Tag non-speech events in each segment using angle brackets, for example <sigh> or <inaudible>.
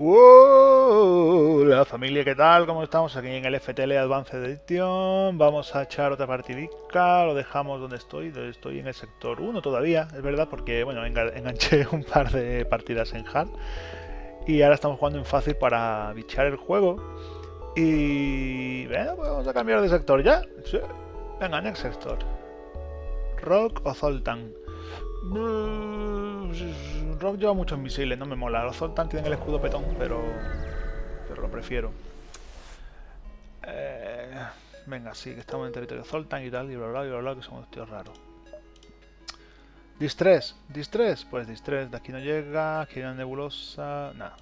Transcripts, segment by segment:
¡Wow! La familia, ¿qué tal? ¿Cómo estamos? Aquí en el FTL Advanced Edition. Vamos a echar otra partidica. Lo dejamos donde estoy. Estoy en el sector 1 todavía, es verdad, porque bueno, enganché <laughs> un par de partidas en hard. Y ahora estamos jugando en fácil para bichar el juego. Y... Bueno, pues vamos a cambiar de sector ya. Sí. Venga, next sector. Rock o Zoltan. Rock lleva muchos misiles, no me mola. Los Zoltan tienen el escudo petón, pero, pero lo prefiero. Eh, venga, sí, que estamos en territorio Zoltan y tal, y bla bla, bla bla, que somos tíos raros. Distress, Distress, pues Distress, de aquí no llega, aquí hay una nebulosa, nada.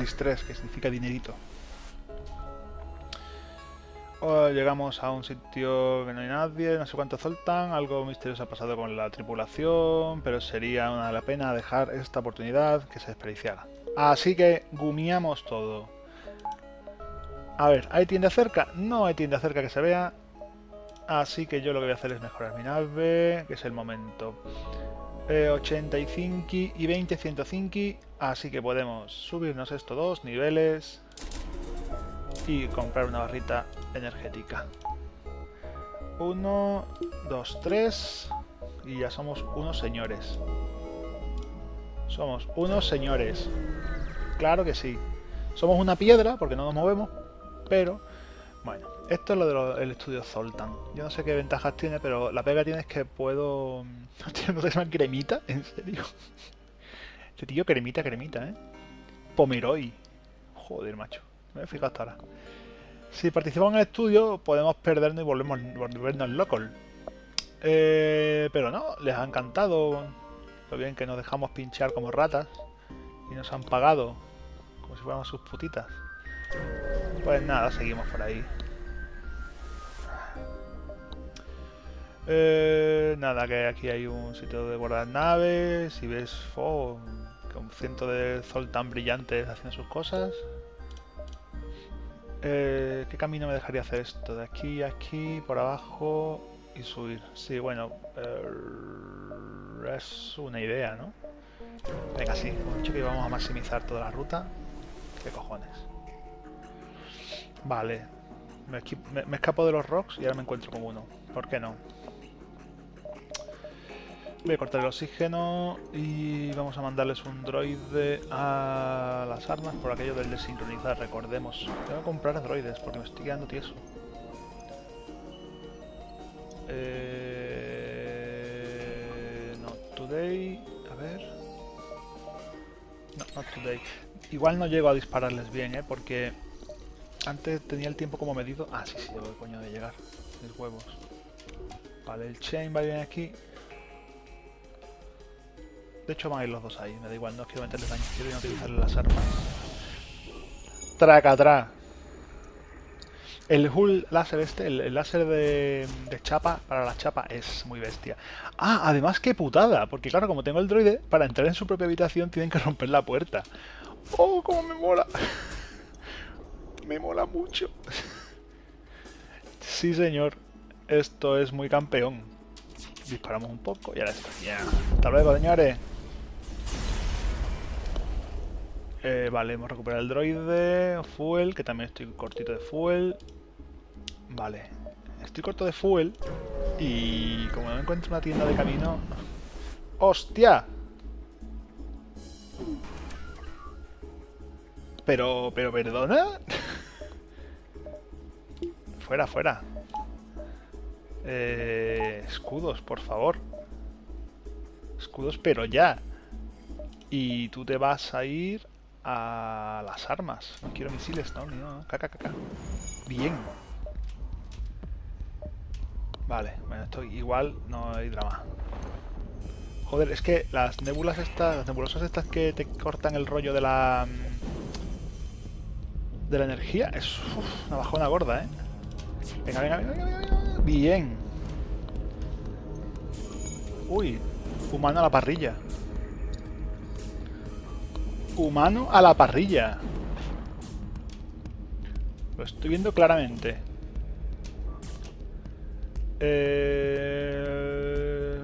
Distress, que significa dinerito llegamos a un sitio que no hay nadie, no sé cuánto soltan, algo misterioso ha pasado con la tripulación, pero sería una pena dejar esta oportunidad que se desperdiciara. Así que gumiamos todo. A ver, ¿hay tienda cerca? No hay tienda cerca que se vea. Así que yo lo que voy a hacer es mejorar mi nave, que es el momento. 85 eh, y 20, 105. Así que podemos subirnos estos dos niveles y comprar una barrita energética. 1, 2, 3 y ya somos unos señores. Somos unos señores. Claro que sí. Somos una piedra porque no nos movemos, pero bueno, esto es lo del estudio Zoltan. Yo no sé qué ventajas tiene, pero la pega tiene es que puedo... <laughs> ¿No se llama cremita? ¿En serio? <laughs> Este tío cremita, cremita, ¿eh? Pomeroy. Joder, macho. Me he hasta ahora. Si participamos en el estudio, podemos perdernos y volvemos, volvernos locos. Eh, pero no, les ha encantado lo bien que nos dejamos pinchar como ratas y nos han pagado como si fuéramos sus putitas. Pues nada, seguimos por ahí. Eh, nada, que aquí hay un sitio de guardar naves y ves oh, un ciento de sol tan brillantes haciendo sus cosas. Eh, ¿Qué camino me dejaría hacer esto? De aquí a aquí, por abajo y subir. Sí, bueno, eh, es una idea, ¿no? Venga, sí, hemos dicho que íbamos a maximizar toda la ruta. ¿Qué cojones? Vale, me, me escapo de los rocks y ahora me encuentro con uno. ¿Por qué no? Voy a cortar el oxígeno y vamos a mandarles un droide a las armas por aquello del desincronizar, recordemos. Tengo que comprar droides porque me estoy quedando tieso. Eh... Not today. A ver. No, not today. Igual no llego a dispararles bien, ¿eh? Porque antes tenía el tiempo como medido. Ah, sí, sí, llevo el coño de llegar. Mis huevos. Vale, el chain va bien aquí. De hecho van a ir los dos ahí, me da igual, no quiero meterles daño, quiero no utilizar las armas. Tracatrá. El hull láser este, el, láser de, chapa para la chapa es muy bestia. Ah, además qué putada, porque claro, como tengo el droide, para entrar en su propia habitación tienen que romper la puerta. ¡Oh, cómo me mola! <laughs> me mola mucho. sí, señor. Esto es muy campeón. Disparamos un poco y ahora está. Hasta luego, señores. Eh, vale, hemos recuperado el droide, fuel, que también estoy cortito de fuel. Vale, estoy corto de fuel y como no encuentro una tienda de camino... ¡Hostia! Pero, pero, perdona. <laughs> fuera, fuera. Eh, escudos, por favor. Escudos, pero ya. Y tú te vas a ir a las armas. No quiero misiles, no, no. Caca, caca. Bien. Vale, bueno, esto igual no hay drama. Joder, es que las nébulas estas, las nebulosas estas que te cortan el rollo de la... Mm, de la energía, es una bajona gorda, ¿eh? Venga, venga, venga, venga, venga. Bien. Uy, humano a la parrilla. Humano a la parrilla. Lo estoy viendo claramente. Eh...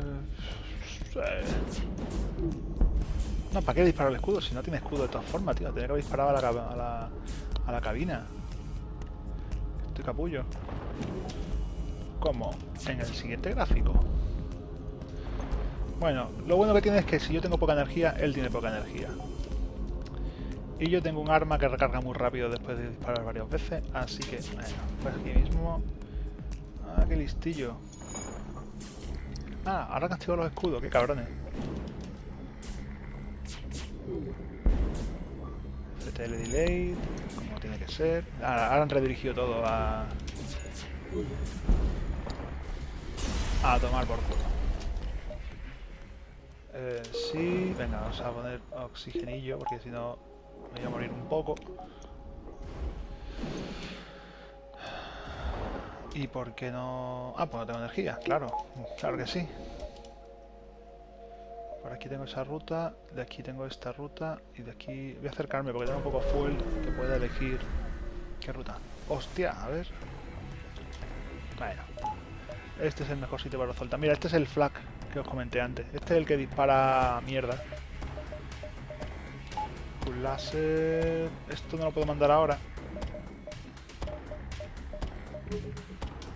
No, ¿para qué disparar el escudo? Si no tiene escudo de todas formas, tío. Tenía que haber disparado a la, a la, a la cabina. Estoy capullo. Como en el siguiente gráfico. Bueno, lo bueno que tiene es que si yo tengo poca energía, él tiene poca energía. Y yo tengo un arma que recarga muy rápido después de disparar varias veces, así que, bueno, pues aquí mismo... Ah, qué listillo. Ah, ahora castigo los escudos, qué cabrones. CTL delay, como tiene que ser. Ahora, han redirigido todo a... A tomar por culo. Eh, sí, venga, vamos a poner oxigenillo porque si no voy a morir un poco. ¿Y por qué no...? Ah, pues no tengo energía, claro. Claro que sí. Por aquí tengo esa ruta, de aquí tengo esta ruta y de aquí... Voy a acercarme porque tengo un poco full que pueda elegir... ¿Qué ruta? ¡Hostia! A ver... Bueno. Este es el mejor sitio para soltar. Mira, este es el flag que os comenté antes. Este es el que dispara mierda. Un láser... Esto no lo puedo mandar ahora.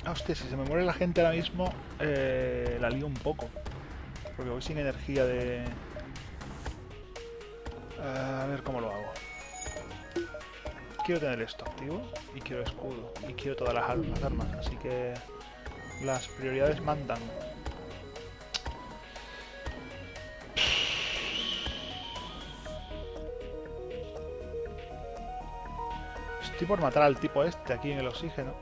Ah, hostia, si se me muere la gente ahora mismo, eh, la lío un poco. Porque voy sin energía de... a ver cómo lo hago. Quiero tener esto activo y quiero escudo y quiero todas las armas, así que las prioridades mandan. Estoy por matar al tipo este aquí en el oxígeno.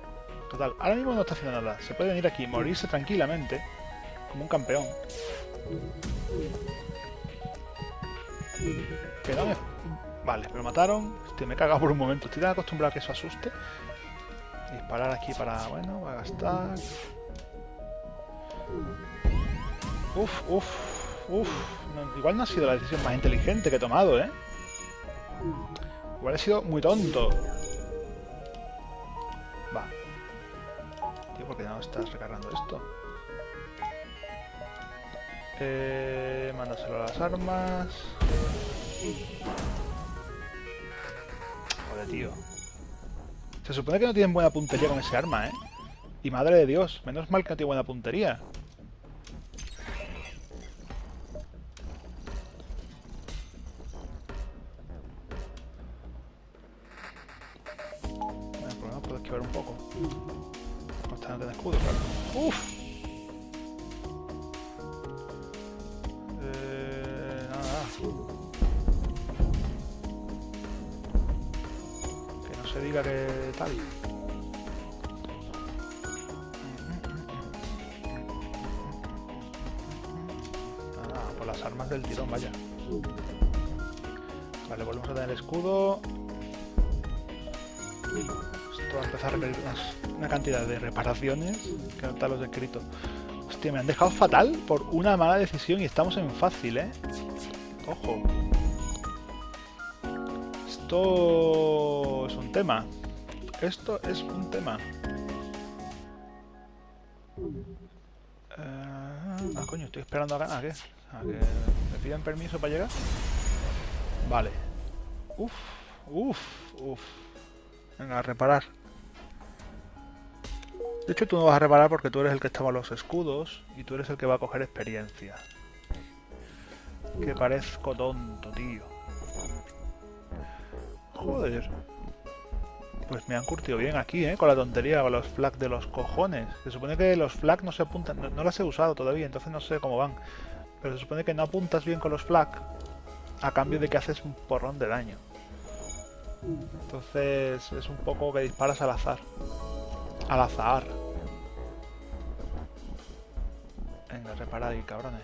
Total, ahora mismo no está haciendo nada. Se puede venir aquí, morirse tranquilamente, como un campeón. Que no me... Vale, me lo mataron. Hostia, me he cagado por un momento. Estoy tan acostumbrado a que eso asuste. Disparar aquí para... Bueno, va a gastar... Uf, uf, uf. igual no ha sido la decisión más inteligente que he tomado, ¿eh? Igual he sido muy tonto. Estás recargando esto? Eh, mándaselo a las armas. Joder, tío. Se supone que no tienen buena puntería con ese arma, ¿eh? Y madre de Dios, menos mal que no tiene buena puntería. Las armas del tirón, vaya. Vale, volvemos a tener escudo. Esto va a empezar a requerir una cantidad de reparaciones que no te los escrito. Hostia, me han dejado fatal por una mala decisión y estamos en fácil, ¿eh? Ojo. Esto es un tema. Esto es un tema. Esperando a, ¿a qué? ¿A que me piden permiso para llegar? Vale. Uf, uf, uf. Venga, a reparar. De hecho, tú no vas a reparar porque tú eres el que estaba los escudos y tú eres el que va a coger experiencia. Que parezco tonto, tío. Joder. Pues me han curtido bien aquí, ¿eh? Con la tontería, con los flags de los cojones. Se supone que los flags no se apuntan, no, los he usado todavía, entonces no sé cómo van. Pero se supone que no apuntas bien con los flags a cambio de que haces un porrón de daño. Entonces es un poco que disparas al azar. Al azar. Venga, reparad ahí, cabrones.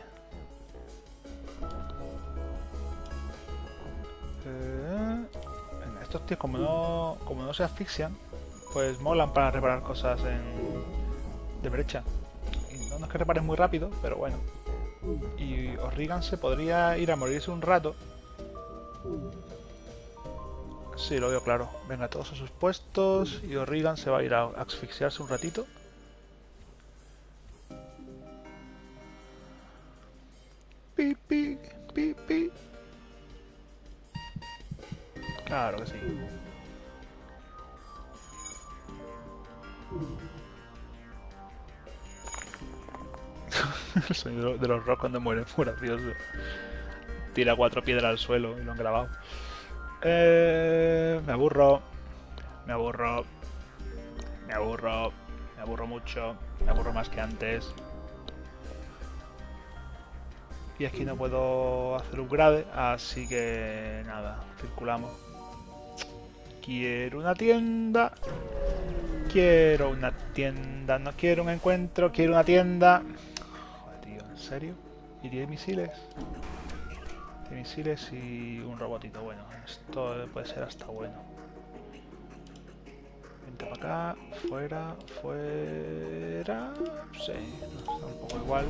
Eh, estos tíos como no, como no se asfixian, pues molan para reparar cosas en, de brecha. Y no es que reparen muy rápido, pero bueno. Y Orrigan se podría ir a morirse un rato. Sí, lo veo claro. Venga, todos a sus puestos y Orrigan se va a ir a asfixiarse un ratito. Los rocks cuando mueren <laughs> gracioso. Tira cuatro piedras al suelo y lo han grabado. Eh, me aburro. Me aburro. Me aburro. Me aburro mucho. Me aburro más que antes. Y aquí no puedo hacer un grade, así que nada, circulamos. Quiero una tienda. Quiero una tienda. No quiero un encuentro, quiero una tienda. Joder, tío, ¿en serio? ¿Y tiene misiles? Tiene misiles y un robotito. Bueno, esto puede ser hasta bueno. Vente para acá, fuera, fuera. Sí, está un poco igual.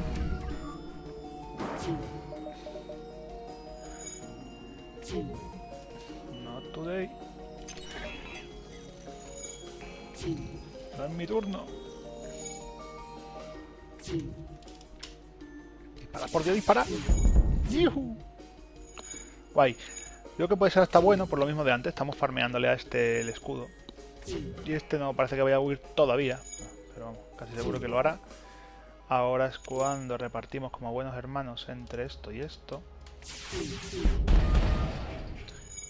Not today. No es mi turno. Por Dios, dispara. ¡Yuhu! Guay. Creo que puede ser hasta bueno, por lo mismo de antes. Estamos farmeándole a este el escudo. Y este no parece que vaya a huir todavía. Pero vamos, casi seguro que lo hará. Ahora es cuando repartimos como buenos hermanos entre esto y esto.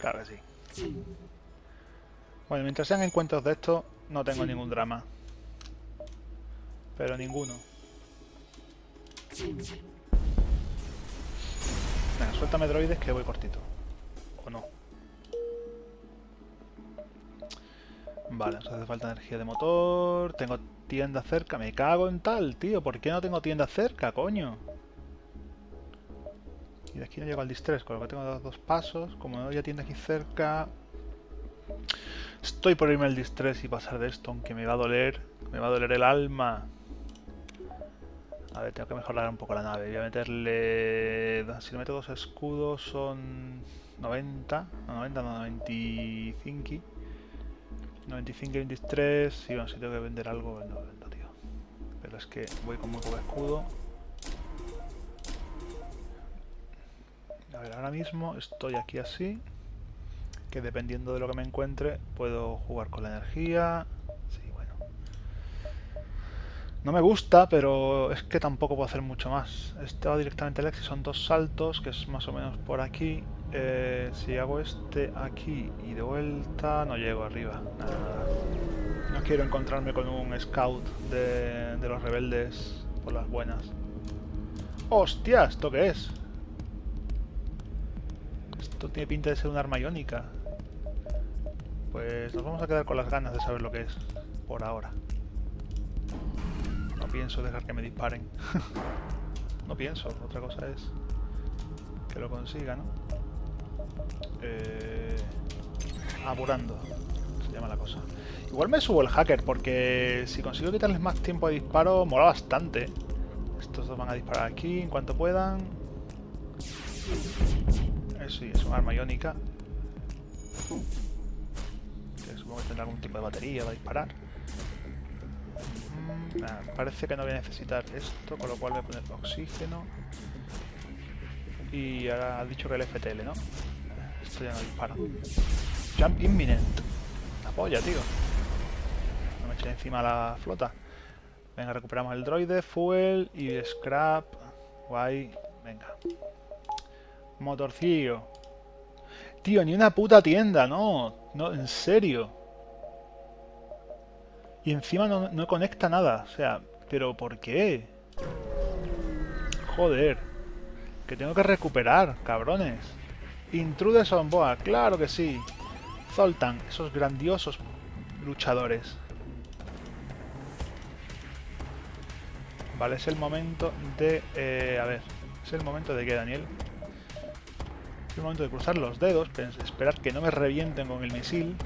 Claro que sí. Bueno, mientras sean encuentros de esto, no tengo ningún drama. Pero ninguno. Venga, suéltame droides que voy cortito. ¿O no? Vale, nos hace falta energía de motor. Tengo tienda cerca. Me cago en tal, tío. ¿Por qué no tengo tienda cerca, coño? Y de aquí no llego al distress, con lo que tengo dos, dos pasos. Como no había tienda aquí cerca... Estoy por irme al distress y pasar de esto, aunque me va a doler. Me va a doler el alma. A ver, tengo que mejorar un poco la nave. Voy a meterle... Si le meto dos escudos son 90. No, 90, no, 95. 95 y 23. Y bueno, si tengo que vender algo, vendo, vendo, tío. Pero es que voy con muy poco escudo. A ver, ahora mismo estoy aquí así. Que dependiendo de lo que me encuentre, puedo jugar con la energía. No me gusta, pero es que tampoco puedo hacer mucho más. Este va directamente al Exi, son dos saltos, que es más o menos por aquí. Eh, si hago este aquí y de vuelta, no llego arriba. Nada. No quiero encontrarme con un scout de, de los rebeldes por las buenas. ¡Hostia! ¿Esto qué es? Esto tiene pinta de ser un arma iónica. Pues nos vamos a quedar con las ganas de saber lo que es. Por ahora. Pienso dejar que me disparen. <laughs> no pienso. Otra cosa es que lo consiga, ¿no? Eh, apurando, se llama la cosa. Igual me subo el hacker, porque si consigo quitarles más tiempo de disparo, mola bastante. Estos dos van a disparar aquí en cuanto puedan. Eh, sí, es un arma iónica. Que supongo que tendrá algún tipo de batería para disparar. Parece que no voy a necesitar esto, con lo cual voy a poner oxígeno. Y ahora ha dicho que el FTL, ¿no? Esto ya no dispara. Jump imminent. La polla, tío. No me eché encima la flota. Venga, recuperamos el droide, fuel y scrap. Guay. Venga. Motorcillo. Tío, ni una puta tienda, no. No, en serio. Y encima no, no conecta nada. O sea, ¿pero por qué? Joder. Que tengo que recuperar, cabrones. Intruders on board, claro que sí. Zoltan, esos grandiosos luchadores. Vale, es el momento de... Eh, a ver, es el momento de que, Daniel. Es el momento de cruzar los dedos, esperar que no me revienten con el misil.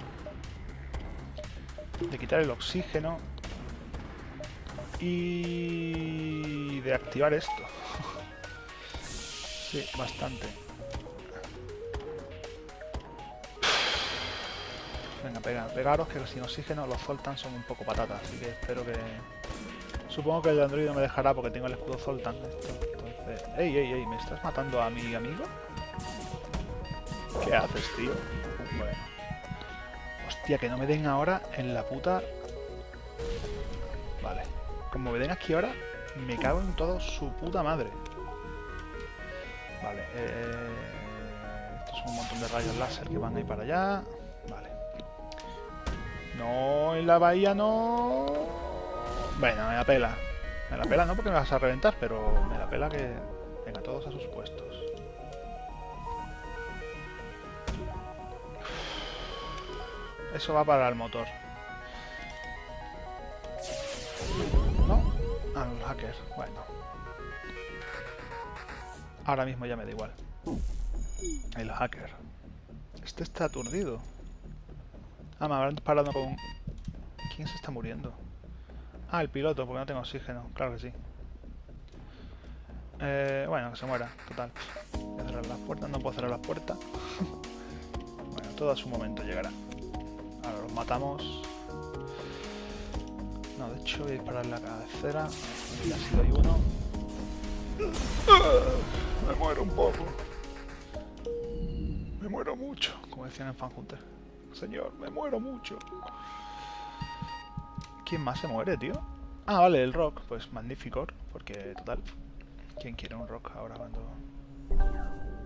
De quitar el oxígeno. Y... de activar esto. <laughs> sí, bastante. Venga, pega, pegaros que sin oxígeno los Zoltan son un poco patatas, así que espero que... Supongo que el Android no me dejará porque tengo el escudo Zoltan. Entonces... ¡Ey, ey, ey! ¿Me estás matando a mi amigo? ¿Qué haces, tío? Bueno. Hostia, que no me den ahora en la puta... Vale. Como me den aquí ahora, me cago en todo su puta madre. Vale. Eh... Estos son un montón de rayos láser que van ahí para allá. Vale. No, en la bahía no... Bueno, me la pela. Me la pela no porque me vas a reventar, pero me la pela que... Venga, todos a sus puestos. Eso va para el motor. ¿No? Ah, los hackers. Bueno. Ahora mismo ya me da igual. El hacker. Este está aturdido. Ah, me habrán parado con... ¿Quién se está muriendo? Ah, el piloto, porque no tengo oxígeno. Claro que sí. Eh, bueno, que se muera, total. Voy a cerrar las puertas, no puedo cerrar las puertas. <laughs> bueno, todo a su momento llegará. Ahora los matamos. No, de hecho voy a disparar la cabecera. Y así doy uno. Me muero un poco. Me muero mucho, como decían en Fanhunter. Señor, me muero mucho. ¿Quién más se muere, tío? Ah, vale, el rock. Pues Magnificor, porque total. ¿Quién quiere un rock ahora cuando...?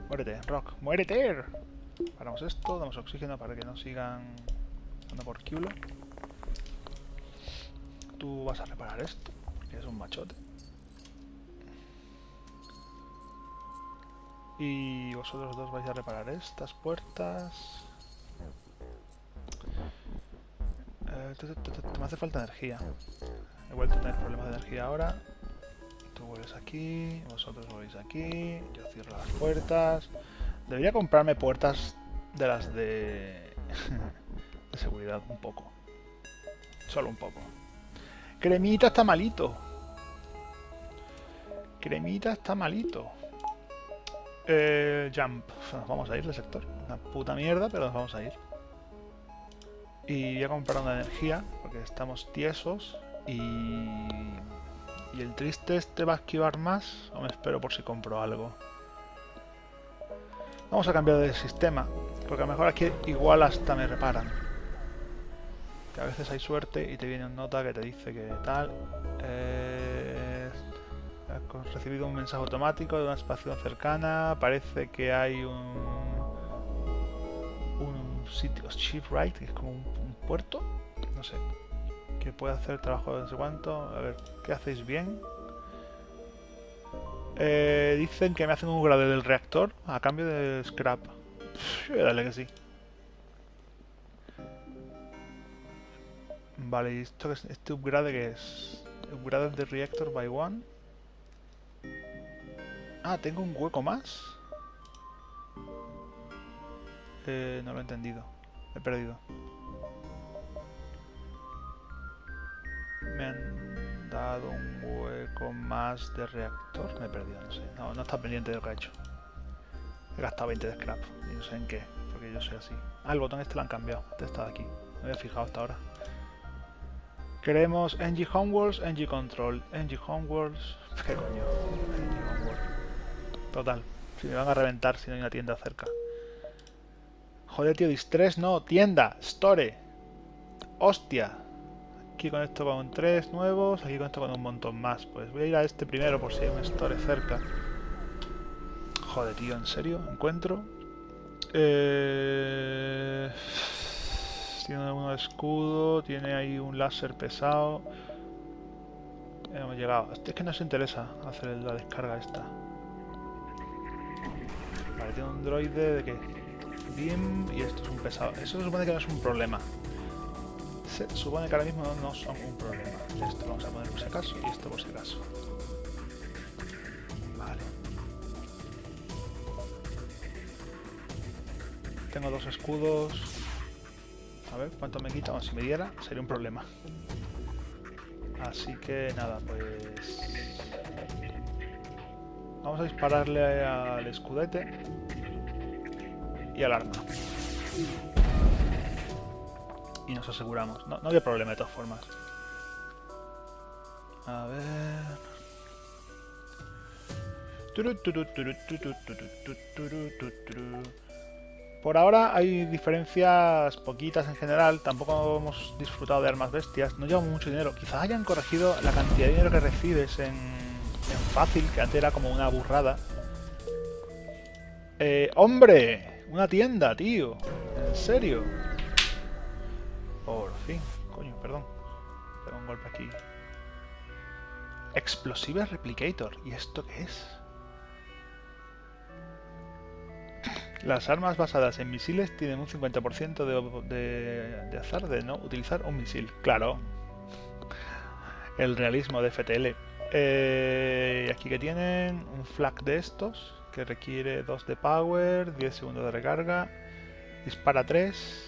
Muérete, rock, muérete. Paramos esto, damos oxígeno para que no sigan Anda por culo. Tú vas a reparar esto, porque es un machote. Y vosotros dos vais a reparar estas puertas. Eh, me hace falta energía. He vuelto a tener problemas de energía ahora. Tú vuelves aquí, vosotros volvéis aquí. Yo cierro las puertas. Debería comprarme puertas de las de... <laughs> seguridad, un poco. Solo un poco. Cremita está malito. Cremita está malito. Eh, jump. Nos vamos a ir del sector. Una puta mierda, pero nos vamos a ir. Y voy a comprar una energía, porque estamos tiesos. Y... ¿Y el triste este va a esquivar más? ¿O me espero por si compro algo? Vamos a cambiar de sistema, porque a lo mejor aquí igual hasta me reparan. A veces hay suerte y te viene una nota que te dice que tal... Eh, has recibido un mensaje automático de una estación cercana, parece que hay un... un sitio, shipwright, que es como un, puerto, no sé, que puede hacer trabajo de no sé cuánto. A ver, ¿qué hacéis bien? Eh, dicen que me hacen un grade del reactor a cambio de scrap. Pff, dale que sí. Vale, ¿y esto es, este upgrade que es? Upgrade de reactor by one. Ah, tengo un hueco más. Eh, no lo he entendido. He perdido. Me han dado un hueco más de reactor. Me he perdido, no sé. No, no está pendiente de lo que he hecho. He gastado 20 de scrap. Y no sé en qué, porque yo soy así. Ah, el botón este lo han cambiado. Este estaba aquí. No había fijado hasta ahora. Queremos NG Homeworlds, NG Control. NG Homeworlds... <laughs> ¿Qué coño? NG Homeworld. Total. Si me van a reventar si no hay una tienda cerca. Joder, tío, Distress no. Tienda. Store. Hostia. Aquí con esto con tres nuevos. Aquí con esto con un montón más. Pues voy a ir a este primero por si hay un store cerca. Joder, tío, ¿en serio? ¿Encuentro? Eh... Tiene uno de escudo, tiene ahí un láser pesado. Hemos llegado. Es que no se interesa hacer la descarga esta. Vale, tiene un droide de qué? Beam y esto es un pesado. Eso se supone que no es un problema. Se supone que ahora mismo no son un problema. Esto lo vamos a poner por si acaso y esto por si acaso. Vale. Tengo dos escudos. A ver cuánto me quita. si me diera, sería un problema. Así que nada, pues... Vamos a dispararle al escudete y al arma. Y nos aseguramos. No, no había problema de todas formas. A ver... Por ahora hay diferencias poquitas en general, tampoco hemos disfrutado de armas bestias, no llevamos mucho dinero. Quizás hayan corregido la cantidad de dinero que recibes en, fácil, que antes era como una burrada. Eh, ¡Hombre! Una tienda, tío. ¿En serio? Por fin. Coño, perdón. Tengo un golpe aquí. Explosive Replicator. ¿Y esto qué es? Las armas basadas en misiles tienen un 50% de, azar de no utilizar un misil. Claro. El realismo de FTL. Eh, aquí que tienen un flag de estos que requiere 2 de power, 10 segundos de recarga, dispara 3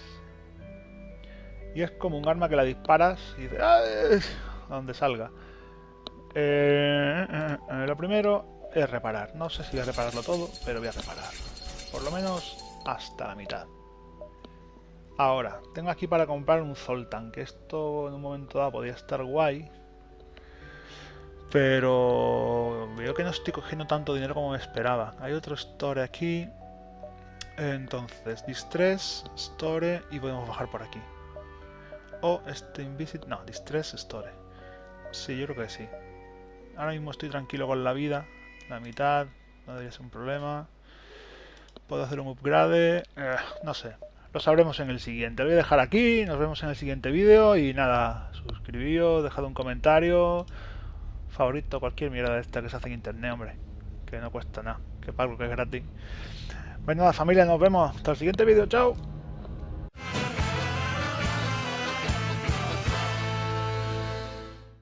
y es como un arma que la disparas y dice a donde salga. Eh, eh, eh, lo primero es reparar. No sé si voy a repararlo todo, pero voy a reparar. Por lo menos hasta la mitad. Ahora, tengo aquí para comprar un Zoltan, que esto en un momento dado podía estar guay. Pero veo que no estoy cogiendo tanto dinero como me esperaba. Hay otro store aquí. Entonces, Distress, Store y podemos bajar por aquí. O este Invisit... No, Distress, Store. Sí, yo creo que sí. Ahora mismo estoy tranquilo con la vida. La mitad, no debería ser un problema. Puedo hacer un upgrade. Eh, no sé. Lo sabremos en el siguiente. Lo voy a dejar aquí. Nos vemos en el siguiente vídeo. Y nada, suscribíos, dejad un comentario. Favorito, cualquier mierda de esta que se hace en internet, hombre. Que no cuesta nada. Que pago que es gratis. Pues nada, familia, nos vemos. Hasta el siguiente vídeo. Chao.